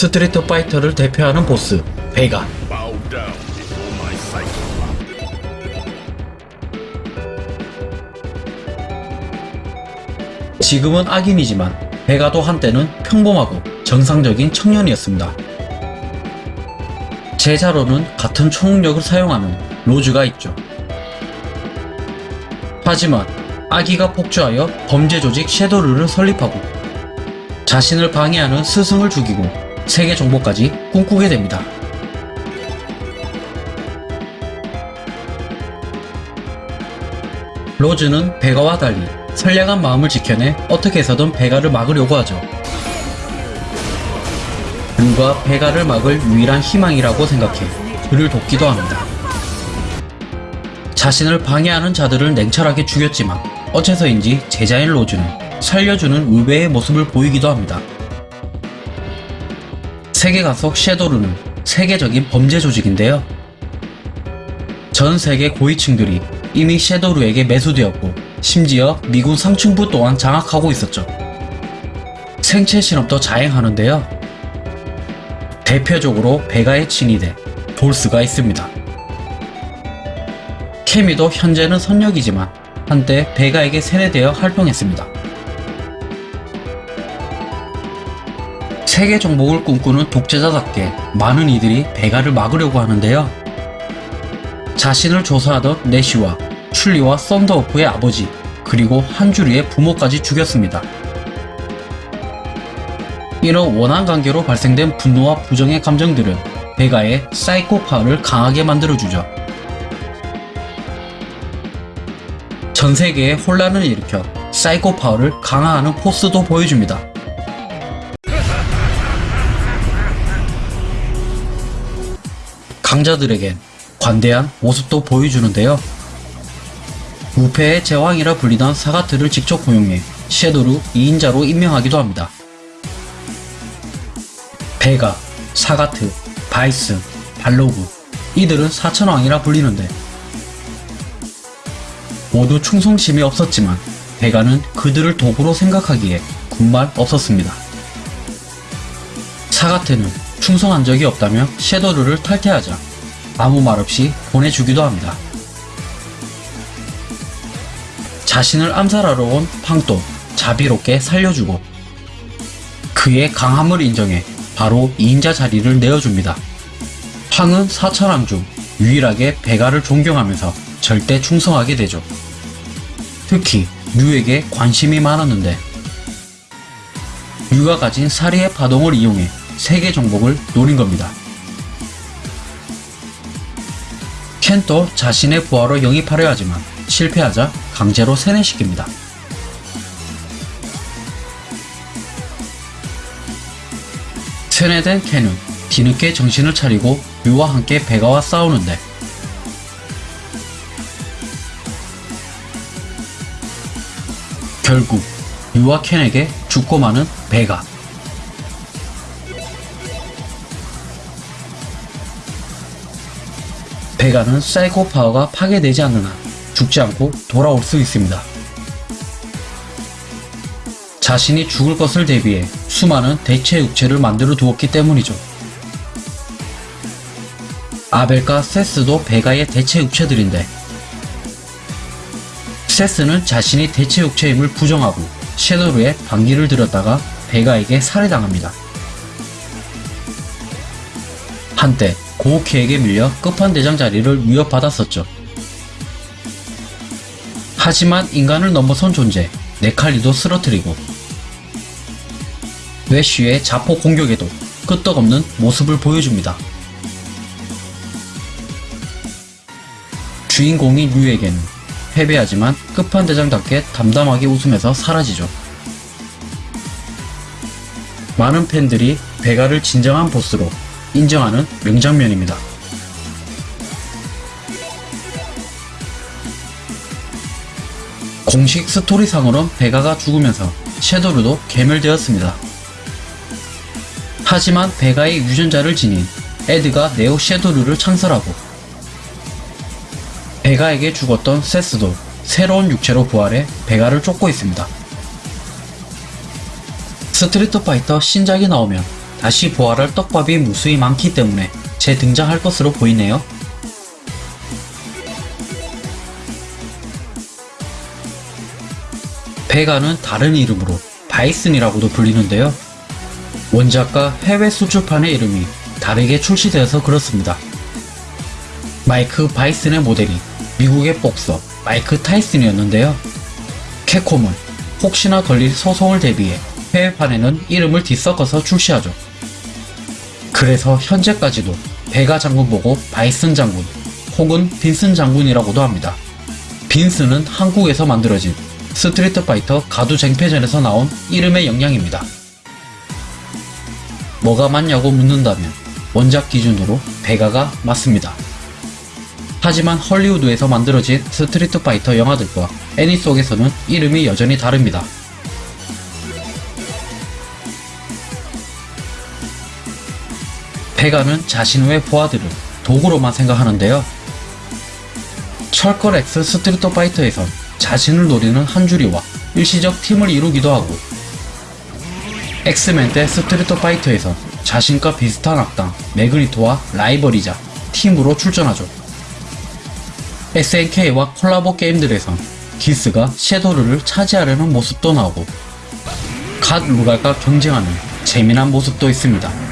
스트리트 파이터를 대표하는 보스 베가. 지금은 악인이지만 베가도 한때는 평범하고 정상적인 청년이었습니다. 제자로는 같은 초능력을 사용하는 로즈가 있죠. 하지만 악의가 폭주하여 범죄 조직 섀도르를 설립하고 자신을 방해하는 스승을 죽이고 세계 정복까지 꿈꾸게 됩니다. 로즈는 베가와 달리 선량한 마음을 지켜내 어떻게 해서든 베가를 막으려고 하죠. 그가 베가를 막을 유일한 희망이라고 생각해 그를 돕기도 합니다. 자신을 방해하는 자들을 냉철하게 죽였지만 어째서인지 제자인 로즈는 살려주는 의외의 모습을 보이기도 합니다. 세계관 속 섀도르는 세계적인 범죄 조직인데요. 전 세계 고위층들이 이미 섀도르에게 매수되었고 심지어 미군 상층부 또한 장악하고 있었죠. 생체 실험도 자행하는데요. 대표적으로 베가의 친위대 돌스가 있습니다. 케미도 현재는 선역이지만 한때 베가에게 세뇌되어 활동했습니다. 세계 정복을 꿈꾸는 독재자답게 많은 이들이 베가를 막으려고 하는데요. 자신을 조사하던 내시와 출리와 썬더오프의 아버지 그리고 한주리의 부모까지 죽였습니다. 이런 원한 관계로 발생된 분노와 부정의 감정들은 베가의 사이코파를 강하게 만들어주죠. 전 세계에 혼란을 일으켜 사이코파워를 강화하는 포스도 보여줍니다. 강자들에겐 관대한 모습도 보여주는데요. 우패의 제왕이라 불리던 사가트를 직접 고용해 섀도루 2인자로 임명하기도 합니다. 베가, 사가트, 바이스, 발로그 이들은 사천왕이라 불리는데 모두 충성심이 없었지만 베가는 그들을 도구로 생각하기에 군말 없었습니다. 사가트는 충성한 적이 없다며 섀도르를 탈퇴하자 아무 말 없이 보내주기도 합니다. 자신을 암살하러 온 팡도 자비롭게 살려주고 그의 강함을 인정해 바로 2인자 자리를 내어줍니다. 황은 사천왕 중 유일하게 베가를 존경하면서 절대 충성하게 되죠. 특히 류에게 관심이 많았는데 류가 가진 사리의 파동을 이용해 세계 정복을 노린 겁니다. 켄도 자신의 부하로 영입하려 하지만 실패하자 강제로 세뇌시킵니다. 세뇌된 켄은 뒤늦게 정신을 차리고 류와 함께 베가와 싸우는데 결국 류와 켄에게 죽고 마는 베가 베가는 사이코 파워가 파괴되지 않는 한 죽지 않고 돌아올 수 있습니다. 자신이 죽을 것을 대비해 수많은 대체 육체를 만들어 두었기 때문이죠. 아벨과 세스도 베가의 대체 육체들인데 세스는 자신이 대체 육체임을 부정하고 섀도르에 반기를 들었다가 베가에게 살해당합니다. 한때 고우키에게 밀려 끝판대장 자리를 위협받았었죠. 하지만 인간을 넘어선 존재 네칼리도 쓰러뜨리고 웨쉬의 자폭 공격에도 끄떡없는 모습을 보여줍니다. 주인공인 류에게는 패배하지만 끝판대장답게 담담하게 웃으면서 사라지죠. 많은 팬들이 베가를 진정한 보스로 인정하는 명장면입니다. 공식 스토리상으론 베가가 죽으면서 섀도르도 괴멸되었습니다. 하지만 베가의 유전자를 지닌 에드가 네오 섀도르를 창설하고 베가에게 죽었던 세스도 새로운 육체로 부활해 베가를 쫓고 있습니다. 스트리트 파이터 신작이 나오면 다시 부활할 떡밥이 무수히 많기 때문에 재등장할 것으로 보이네요. 베가는 다른 이름으로 바이슨이라고도 불리는데요. 원작과 해외 수출판의 이름이 다르게 출시되어서 그렇습니다. 마이크 바이슨의 모델이 미국의 복서 마이크 타이슨이었는데요. 캡콤은 혹시나 걸릴 소송을 대비해 해외판에는 이름을 뒤섞어서 출시하죠. 그래서 현재까지도 베가 장군 보고 바이슨 장군 혹은 빈슨 장군이라고도 합니다. 빈슨은 한국에서 만들어진 스트리트 파이터 가두 쟁패전에서 나온 이름의 영향입니다. 뭐가 맞냐고 묻는다면 원작 기준으로 베가가 맞습니다. 하지만 헐리우드에서 만들어진 스트리트 파이터 영화들과 애니 속에서는 이름이 여전히 다릅니다. 베가는 자신 외 부하들을 도구로만 생각하는데요. 철권 X 스트리트 파이터에선 자신을 노리는 한주리와 일시적 팀을 이루기도 하고 엑스맨 대 스트리트 파이터에선 자신과 비슷한 악당 매그니토와 라이벌이자 팀으로 출전하죠. SNK와 콜라보 게임들에선 기스가 섀도르를 차지하려는 모습도 나오고 갓 루갈과 경쟁하는 재미난 모습도 있습니다.